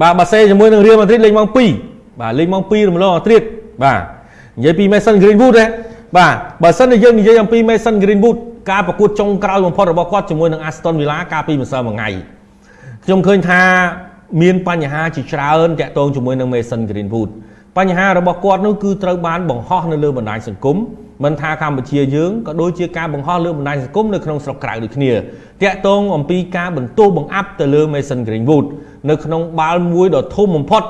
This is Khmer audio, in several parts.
បាទបាសេជាមួយនឹងរៀលម៉ាឌ្រីតលេងម៉ោង2បាទលេងម៉ោង2រំលងអាត្រៀតបាទនិយាយពី Mason Greenwood ទេបាទបើសិនជាយើងនិយាយអំពី Mason Greenwood ការប្រកួតចុងក្រោយបំផុតរបស់គាត់ជាមួយនឹង Aston Villa កាលពីម្សិលមិញថ្ងៃខ្ញុំឃើញថាមានបញ្ហាជាច្រើនតាក់ទងជាមួយនឹង Mason Greenwood បញ្ហារបស់គាត់នោះគឺត្រូវបានបង្ហោះនៅលើបណ្ដាញសង្គម មិនថាកម្ពុជាយើងក៏ដូចជាការបង្ហោះលើបណ្ដាញសង្គមនៅក្នុងស្រុកក្រៅដូចគ្នាតាក់ទងអំពីការបន្ទោសបង្អាប់ទៅលើ Mason Greenwood នៅក្នុងបាល់មួយដ៏ធំបំផុត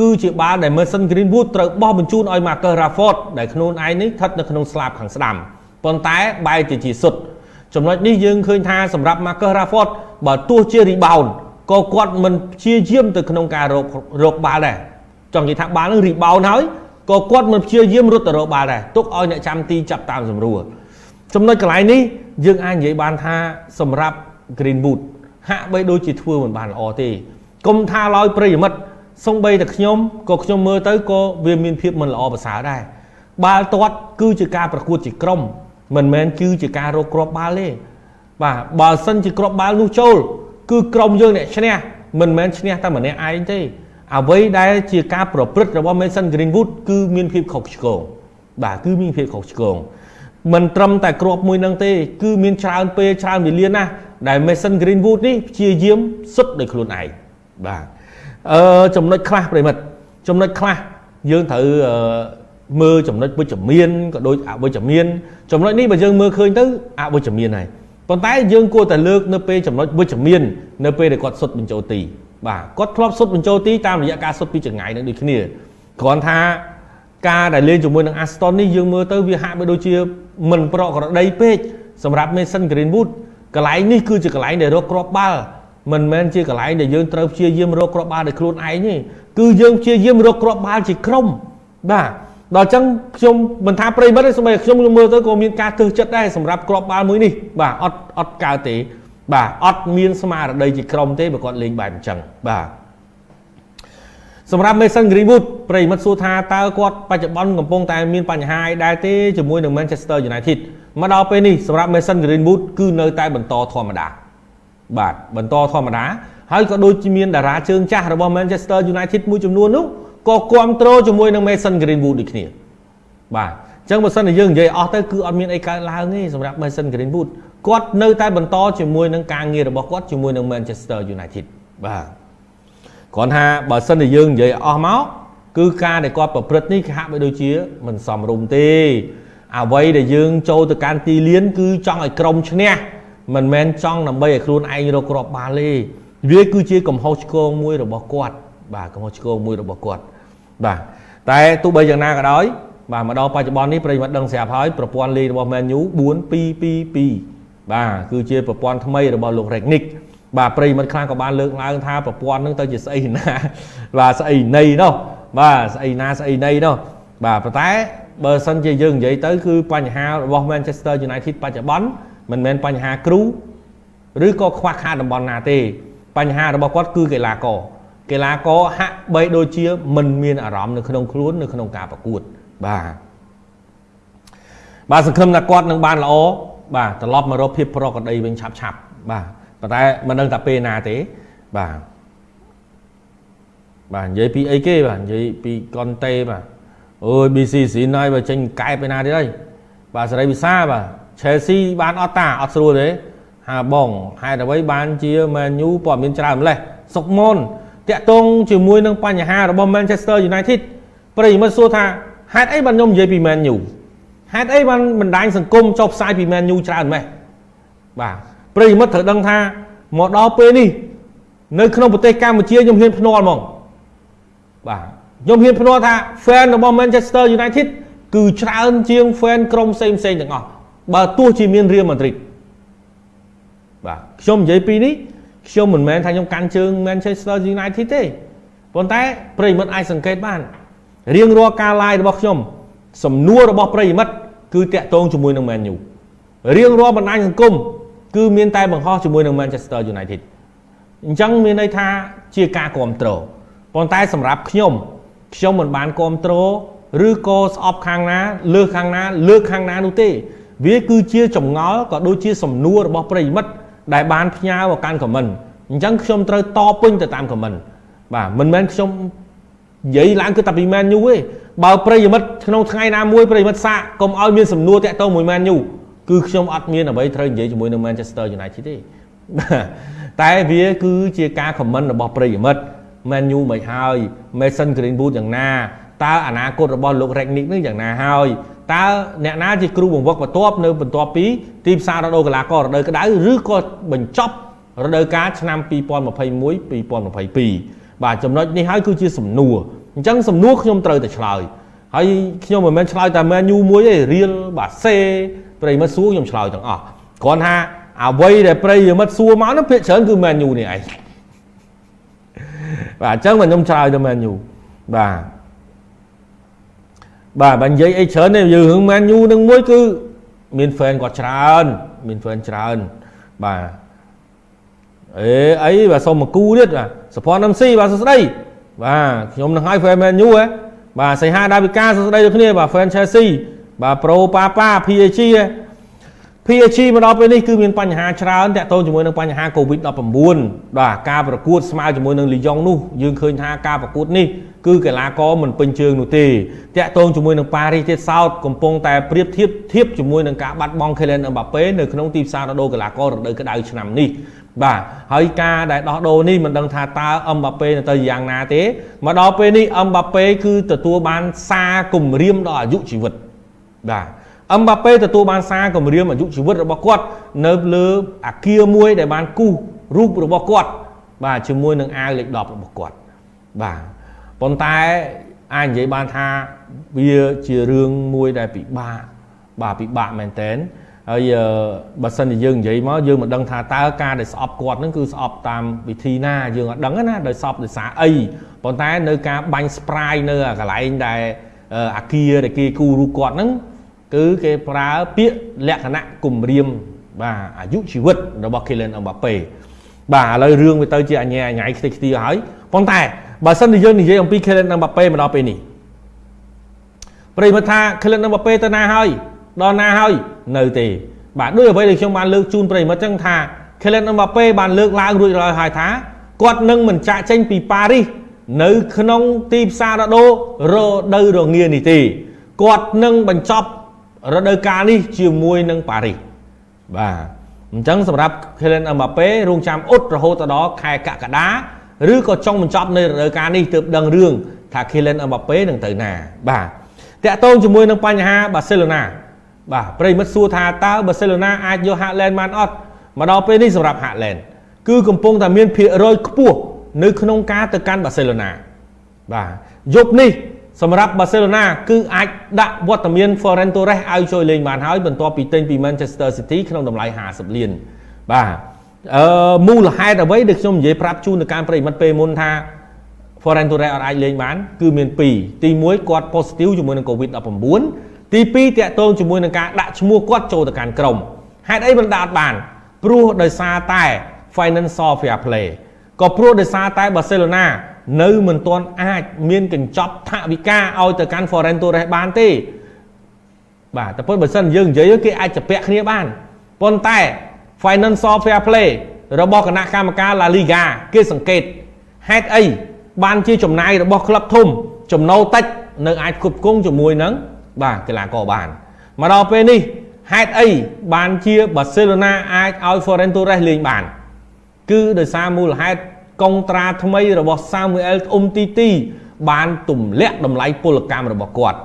គឺជាបាល់ដែល Mason Greenwood ត្រូវបោះបញ្ជូនឲ្យ Marcus Rashford ដែលខ្លួនឯងនេះស្ថិតនៅក្នុងស្លាបខាងស្ដាំប៉ុន្តែបែរទៅជាសុទ្ធចំណុចនេះយើងឃើញថាសម្រាប់ Marcus Rashford បើទោះជា rebound ក៏គាត់មិនព្យាយាមទៅក្នុងការរករកបាល់ដែរចង់និយាយថាបាល់នឹង rebound ហើយ ក៏គាត់មិនព្យាយាមរត់ទៅរកបាល់ដែរទុកឲ្យអ្នកចាំទីចាប់តាមសម្រួលចំណុចកន្លែងនេះយើងអាចនិយាយបានថាសម្រាប់ Greenwood ហាក់បីដូចជាធ្វើមិនបានល្អទេកុំថាឡើយប្រិយមិត្តសំបីតែខ្ញុំក៏ខ្ញុំមើលទៅក៏វាមានភាពមិនល្អប្រសើរដែរបាល់ទាត់គឺជាការប្រកួតជាក្រុមមិនមែនគឺជាការរកគ្រាប់បាល់ទេបាទបើសិនជាគ្រាប់បាល់នោះចូល គឺក្រុមយើងអ្នកឈ្នះមិនមែនឈ្នះតែម្នាក់ឯងទេ អ្វីដែលជាការប្រព្រឹត្តរបស់ Mason Greenwood គឺមានភាពខុសឆ្គងបាទគឺមានភាពខុសឆ្គងមិនត្រឹមតែគ្រាប់មួយនឹងទេគឺមានច្រើនពេលច្រើនវេលាណាស់ដែល Mason Greenwood នេះព្យាយាមសុទ្ធដោយខ្លួនឯងបាទអឺចំណុចខ្លះប្រិមិត្តចំណុចខ្លះយើងត្រូវមើលចំណុចវិជ្ជមានក៏ដូចអវិជ្ជមានចំណុចនេះបើយើងមើលឃើញទៅអវិជ្ជមានហើយប៉ុន្តែយើងគួរតែលើកនៅពេលចំណុចវិជ្ជមាន នៅពេលដែលគាត់សុទ្ធបញ្ចូលទី បាទគាត់ធ្លាប់សុទ្ធបញ្ចូលទីតាមរយៈការសុទ្ធពីចង្ងាយនឹងដូចគ្នាគ្រាន់ថាការដែលលេងជាមួយនឹង Aston នេះយើងមើលទៅវាហាក់បីដូចជាមិនប្រក្រតីពេកសម្រាប់ Mason Greenwood កន្លែងនេះគឺជាកន្លែងដែលរកគ្រាប់បាល់មិនមែនជាកន្លែងដែលយើងត្រូវព្យាយាមរកគ្រាប់បាល់ដោយខ្លួនឯងទេគឺយើងព្យាយាមរកគ្រាប់បាល់ជាក្រុមបាទដល់អញ្ចឹងខ្ញុំមិនថាប្រិមិត្តទេសូម្បីខ្ញុំមើលទៅក៏មានការទើសចិត្តដែរសម្រាប់គ្រាប់បាល់មួយនេះបាទអត់អត់កើតទេ បាទអត់មានស្មារតីជាក្រុមទេបើគាត់លេងបែបអញ្ចឹងបាទសម្រាប់ Mason Greenwood ប្រិមិត្តសួរថាតើគាត់បច្ចុប្បន្នកំពុងតែមានបញ្ហាអីដែរទេជាមួយនឹង Manchester United មកដល់ពេលនេះសម្រាប់ Mason Greenwood គឺនៅតែបន្តធម្មតាបាទបន្តធម្មតាហើយក៏ដូចជាមានតារាជើងចាស់របស់ Manchester United មួយចំនួននោះក៏គ្រប់គ្រងជាមួយនឹង Mason Greenwood ដូចគ្នាបាទអញ្ចឹងបើសិនជាយើងនិយាយអស់ទៅគឺអត់មានអីកើតឡើងទេសម្រាប់ Mason Greenwood គាត់នៅតែបន្តជាមួយនឹងការងាររបស់គាត់ជាមួយនឹង Manchester United បាទគ្រាន់ថាបើសិនជាយើងនិយាយអស់មកគឺការដែលគាត់ប្រព្រឹត្តនេះគេហាក់បីដូចជាមិនសមរម្យទេអ្វីដែលយើងចូលទៅកាន់ទីលាន គឺចង់ឲ្យក្រុមឈ្នះមិនមែនចង់ដើម្បីឲ្យខ្លួនឯងរកគ្រាប់បាល់ទេវាគឺជាកំហុសឆ្គងមួយរបស់គាត់ បាទកំហុសឆ្គងមួយរបស់គាត់បាទតែទោះបីយ៉ាងណាក៏ដោយបាទមកដល់បច្ចុប្បន្ននេះប្រិយមិត្តដឹងស្រាប់ហើយប្រព័ន្ធលេខរបស់ Man U 4222 បាទគឺជាប្រព័ន្ធថ្មីរបស់លោក Ragnick បាទប្រិយមិត្តខ្លះក៏បានលើកឡើងថាប្រព័ន្ធហ្នឹងទៅជាស្អីណាបាទស្អីណីនោះបាទស្អីណាស្អីណីនោះបាទប៉ុន្តែបើសិនជាយើងនិយាយទៅគឺបញ្ហារបស់ Manchester United បច្ចុប្បន្នមិនមែនបញ្ហាគ្រូឬក៏ខ្វះខាតតំបន់ណាទេ បញ្ហារបស់គាត់គឺកីឡាករកីឡាករហាក់បីដូចជាមិនមានអារម្មណ៍នៅក្នុងខ្លួននៅក្នុងការប្រកួតបាទបាទសង្ឃឹមថាគាត់នឹងបានល្អ បាទត្រឡប់មករកភាពប្រក្រតីវិញឆាប់ឆាប់បាទប៉ុន្តែមិនដឹងថាពេលណាទេបាទបាទនិយាយពីអីគេបាទនិយាយពីកុនតេបាទអូយ BC ស៊ីនហើយបើចេញកែបឯណាទៀតហើយបាទសេរីវិសាបាទ Chelsea បានអត់តាអត់ស្រួលទេហាបងហេតុអ្វីបានជា Man U ព័ត៌មានច្រើនម្លេះសុកមុនតាក់ទងជាមួយនឹងបញ្ហារបស់ Manchester United ប្រិយមិត្តសួរថាហេតុអីបានខ្ញុំនិយាយពី Man U ហេតុអីបានបណ្ដាញសង្គមចុះផ្សាយពី Man U ច្រើនម៉េះបាទប្រិយមិត្តត្រូវដឹងថាមកដល់ពេលនេះនៅក្នុងប្រទេសកម្ពុជាខ្ញុំហ៊ានភ្នាល់ហ្មងបាទខ្ញុំហ៊ានភ្នាល់ថា fan របស់ Manchester United គឺច្រើនជាង fan ក្រុមផ្សេងផ្សេងទាំងអស់បើទោះជាមាន Real Madrid បាទខ្ញុំនិយាយពីនេះខ្ញុំមិនមែនថាខ្ញុំកាន់ជើង Manchester United ទេប៉ុន្តែប្រិមិត្តអាចសង្កេតបានរៀងរាល់ការ live របស់ខ្ញុំសំណួររបស់ប្រិមិត្ត គឺតាក់ទងជាមួយនឹង Man U រៀងរាល់បណ្ដាញសង្គមគឺមានតែបង្ហោះជាមួយនឹង Manchester United អញ្ចឹងមានន័យថាជាការគ្រប់គ្រងប៉ុន្តែសម្រាប់ខ្ញុំខ្ញុំមិនបានគ្រប់គ្រងឬក៏ស្អប់ខាងណា លើសខាងណា លើកខាងណានោះទេ វាគឺជាចម្ងល់ក៏ដូចជាសំណួររបស់ប្រិមិត្តដែលបានផ្ញើមកកាន់ខមមិនអញ្ចឹងខ្ញុំត្រូវតពេញទៅតាមខមមិនបាទមិនមែនខ្ញុំនិយាយឡើងគឺតែពី Man U ទេ បើប្រិយមិត្តក្នុងថ្ងៃណាមួយប្រិយមិត្តសាកកុំឲ្យមានសំណួរតាក់ទងមួយ Man U គឺខ្ញុំអត់មានអ្វីត្រូវនិយាយជាមួយនឹង Manchester United ទេតែវាគឺជាការខមមិនរបស់ប្រិយមិត្ត Man U មិនហើយ Mason Greenwood យ៉ាងណាតើអនាគតរបស់លោក Ragnick នឹងយ៉ាងណាហើយតើអ្នកណាជាគ្រូបង្វឹកបន្ទាប់នៅបន្ទាប់ពីទីផ្សាររដូវកីឡាកររដូវក្តៅឬក៏បញ្ចប់រដូវកាលឆ្នាំ2021 2022បាទចំណុចនេះហើយគឺជាសំណួរ អញ្ចឹងសំណួរខ្ញុំត្រូវតែឆ្លើយហើយខ្ញុំមិនមែនឆ្លើយតែ Man U មួយទេរៀលបាទសេប្រិមិត្តសួរខ្ញុំឆ្លើយទាំងអស់គ្រាន់ថាអ្វីដែលប្រិយមិត្តសួរមកនោះភាគច្រើនគឺ Man U នេះឯងបាទអញ្ចឹងមកខ្ញុំឆ្លើយទៅ Man U បាទបាទបើនិយាយអីច្រើនទេយើងរឿង Man U នឹងមួយគឺមាន fan គាត់ច្រើន មាន fan ច្រើនបាទអេអីបាទសុំមកគូទៀតបាទសុភ័ណ្ឌ MC បាទសួស្តី បាទខ្ញុំនឹងឲ្យ fan Man U ហ៎បាទសៃហាដាវិកាសួស្តីដូចគ្នាបាទ fan Chelsea បាទ Pro Papa PAG PAG មកដល់ពេលនេះគឺមានបញ្ហាច្រើនតាក់ទងជាមួយនឹងបញ្ហា COVID-19 បាទការប្រកួតស្មើជាមួយនឹងលីយ៉ុងនោះយើងឃើញថាការប្រកួតនេះគឺកីឡាករមិនពេញជើងនោះទេតាក់ទងជាមួយនឹងប៉ារីសទៀតសោតកំពុងតែប្រៀបធៀបធៀបជាមួយនឹងការបាត់បង់ Kylian Mbappe នៅក្នុងទីផ្សាររដូវកីឡាកររដូវក្តៅឆ្នាំនេះ បាទហើយការដែលដោះដូរនេះមិនដឹងថាតើអឹមបាប៉េនៅទៅយ៉ាងណាទេមកដល់ពេលនេះអឹមបាប៉េគឺទទួលបានសារគម្រាមដល់អាយុជីវិតបាទអឹមបាប៉េទទួលបានសារគម្រាមអាយុជីវិតរបស់គាត់នៅលើអាគារមួយដែលបានគូសរូបរបស់គាត់ បាទជាមួយនឹងអាវលេខ10របស់គាត់បាទប៉ុន្តែអាចនិយាយបានថាវាជារឿងមួយដែលពិបាកបាទពិបាកមែនតើ ហើយបើសិនជាយើងនិយាយមកយើងមិនដឹងថាតើការដែលស្អប់គាត់នឹងគឺស្អប់តាមវិធីណាយើងអត់ដឹងណាដោយស្អប់ដោយសារអីប៉ុន្តែនៅការបាញ់ spray នៅកន្លែងដែលអាគារដែលគេគូរូបគាត់ហ្នឹងគឺគេប្រើពាក្យលក្ខណៈគំរាមបាទអាយុជីវិតរបស់ Kylian Mbappe បាទឥឡូវរឿងវាទៅជាអញ្ញាអញ្ញៃខ្ទេចខ្ទីហើយប៉ុន្តែបើសិនជាយើងនិយាយអំពី Kylian Mbappe មកដល់ពេលនេះប្រិយមិត្តថា Kylian Mbappe ទៅណាហើយ ដល់ណាហើយនៅទេបាទដូចអ្វីដែលខ្ញុំបានលើកជូនប្រិមិត្តចឹងថា Kylian Mbappe បានលើកឡើងរួចរាល់ហើយថាគាត់នឹងមិនចាក់ចេញពីប៉ារីសនៅក្នុងទីផ្សាររដូវរដូវរងានេះទេគាត់នឹងបញ្ចប់រដូវកាលនេះជាមួយនឹងប៉ារីសបាទអញ្ចឹងសម្រាប់ Kylian Mbappe រងចាំអ៊ុតរហូតដល់ខែកក្កដាឬក៏ចុងបញ្ចប់នៅរដូវកាលនេះទើបដឹងរឿងថា Kylian Mbappe នឹងទៅណាបាទតាក់ទងជាមួយនឹងបញ្ហាបាសេឡូណា បាទប្រិមិត្តសួរថាតើបាសេឡូណាអាចយកហាក់ឡែនបានអត់មកដល់ពេលនេះសម្រាប់ហាក់ឡែនគឺកំពុងតែមានភាគរយខ្ពស់នៅក្នុងការទៅកាន់បាសេឡូណាបាទយប់នេះសម្រាប់បាសេឡូណាគឺអាចដាក់វត្តមាន Ferran Torres ឲ្យជួយលេងបានហើយបន្ទាប់ពីទិញពី Manchester City ក្នុងតម្លៃ50លានបាទអឺមូលហេតុអ្វីដែលខ្ញុំនិយាយប្រាប់ជូនទៅការប្រិមិត្តពេលមុនថា Ferran Torres អត់អាចលេងបាន គឺមាន2ទី1គាត់ positive ជាមួយនឹង COVID-19 ទី2តាក់ទងជាមួយនឹងការដាក់ឈ្មោះគាត់ចូលទៅកាន់ក្រុមហេតុអីមិនដាក់អត់បាន ព្រោះដោយសារតែ financial fair play ក៏ព្រោះដោយសារតែបាសេឡូណានៅមិនទាន់អាចមានកញ្ចប់ថវិកាឲ្យទៅកាន់ Foreign Torres បានទេបាទតែប៉ុន្តែបើសិនយើងនិយាយគេអាចជពាក់គ្នាបានប៉ុន្តែ financial fair play របស់គណៈកម្មការ La Liga គេសង្កេតហេតុអីបានជាចំណាយរបស់ក្លឹបធំ ចំណូលតិចនៅអាចគ្រប់គ្រងជាមួយនឹង បាទកីឡាករបានមកដល់ពេលនេះហេតុអីបានជាបាសេឡូណាអាចឲ្យ Ferran Torres លេងបាន គឺដោយសារមូលហេតុកុងត្រាថ្មីរបស់ Samuel Umtiti បានទម្លាក់តម្លៃពលកម្មរបស់គាត់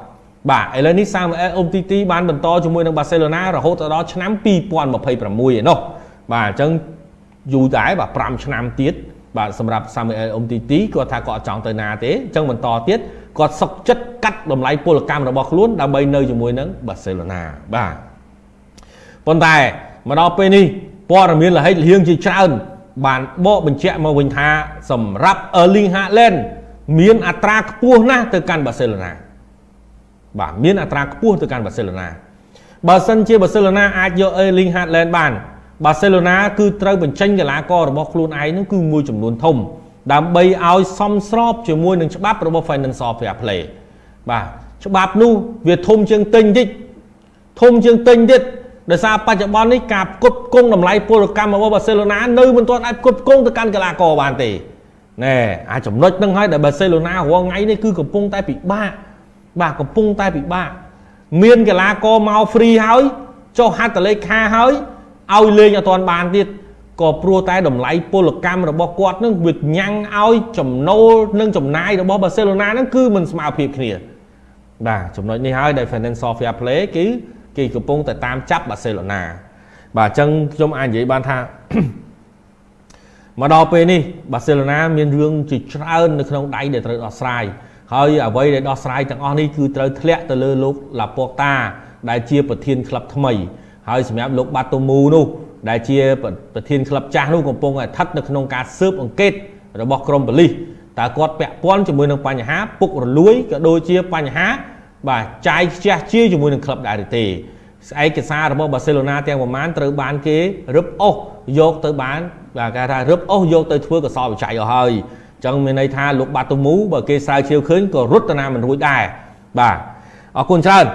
បាទឥឡូវនេះ Samuel Umtiti បានបន្តជាមួយនឹង Barcelona រហូតដល់ឆ្នាំ2026ឯណោះបាទអញ្ចឹងយូរដែរបាទ5ឆ្នាំទៀតបាទសម្រាប់ Samuel Umtiti គាត់ថាគាត់អត់ចង់ទៅណាទេអញ្ចឹងបន្តទៀត គាត់សុកចិត្តកាត់តម្លៃពលកម្មរបស់ខ្លួនដើម្បីនៅជាមួយនឹងបាសេឡូណាបាទប៉ុន្តែមកដល់ពេលនេះព័ត៌មានលហិតលៀងជាច្រើនបានបកបញ្ជាក់មកវិញថាសម្រាប់ Erling Haaland មានអត្រាខ្ពស់ណាស់ទៅកាន់បាសេឡូណាបាទមានអត្រាខ្ពស់ទៅកាន់បាសេឡូណាបើសិនជាបាសេឡូណាអាចយក Erling Haaland បាន បាសេឡូណាគឺត្រូវបញ្ចេញកីឡាកររបស់ខ្លួនឯងនឹងគឺមួយចំនួនធំ ដើម្បីឲ្យសមស្របជាមួយនឹងច្បាប់របស់ Financial Fair Play បាទច្បាប់នោះវាធំជាងទិញតិចធំជាងទិញទៀតដោយសារបច្ចុប្បន្ននេះការផ្គត់ផ្គង់តម្លៃពលកម្មរបស់បាសេឡូណានៅមិនទាន់អាចផ្គត់ផ្គង់ទៅកាន់កីឡាករបានទេណែអាចំណុចហ្នឹងហើយដែលបាសេឡូណារាល់ថ្ងៃនេះគឺកំពុងតែពិបាកបាទកំពុងតែពិបាកមានកីឡាករមក free ហើយចុះហត្ថលេខាហើយឲ្យលេងអត់ទាន់បានទៀត ក៏ព្រោះតែតម្លៃពលកម្មរបស់គាត់នឹងវាញ៉ាំងឲ្យចំណូលនិងចំណាយរបស់បាសេឡូណានឹងគឺមិនស្មើភាពគ្នាបាទចំណុចនេះហើយដែល Financial Fair Play គឺគេកំពុងតែតាមចាប់បាសេឡូណាបាទអញ្ចឹងខ្ញុំអាចនិយាយបានថាមកដល់ពេលនេះបាសេឡូណាមានរឿងជាច្រើននៅក្នុងដៃដែលត្រូវដោះស្រាយហើយអ្វីដែលដោះស្រាយទាំងអស់នេះគឺត្រូវធ្លាក់ទៅលើលោកឡាពកតា ដែលជាប្រធានក្លឹបថ្មី ហើយសម្រាប់លោកបាតូមូនោះ ដែលជាប្រធានក្លឹបចាស់នោះកំពុងតែស្ថិតនៅក្នុងការស៊ើបអង្កេតរបស់ក្រមប៉ូលីសតើគាត់ពាក់ព័ន្ធជាមួយនឹងបញ្ហាពុករលួយក៏ដូចជាបញ្ហា បាទចាយខ្ជះជាជាមួយនឹងក្លឹបដែរទេឯកសាររបស់បាសេឡូណាទាំងប្រមាណត្រូវបានគេរឹបអូសយកទៅបានបាទគេថារឹបអូសយកទៅធ្វើកសលវិច័យអស់ហើយអញ្ចឹងមានន័យថាលោកបាតូមូបើគេស្រាវជ្រាវឃើញក៏រត់ទៅណាមិនរួចដែរបាទអរគុណច្រើន